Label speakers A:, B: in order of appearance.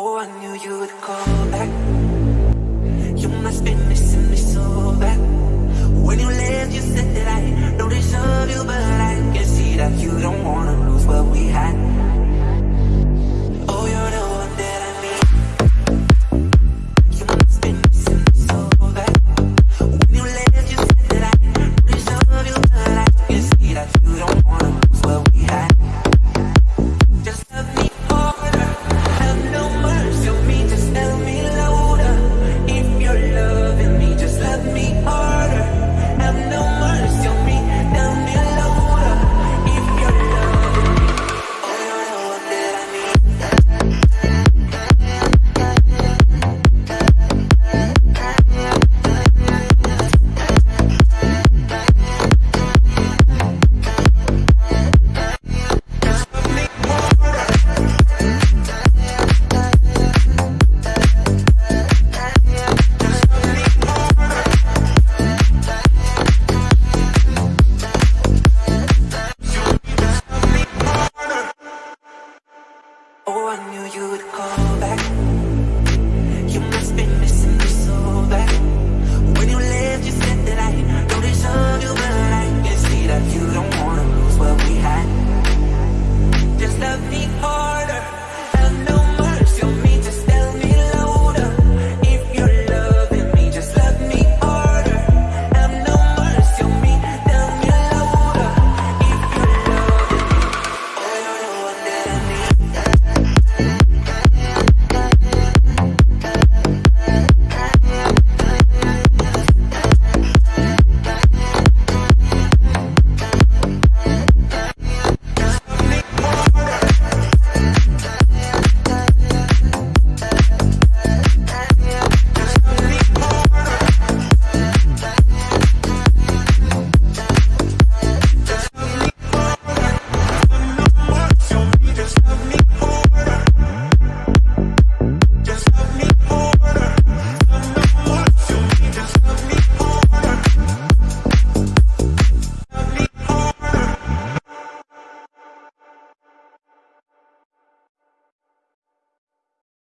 A: Oh, I knew you would call back. You must be missing me so bad. When you left, you said that I don't deserve you But I can see that you don't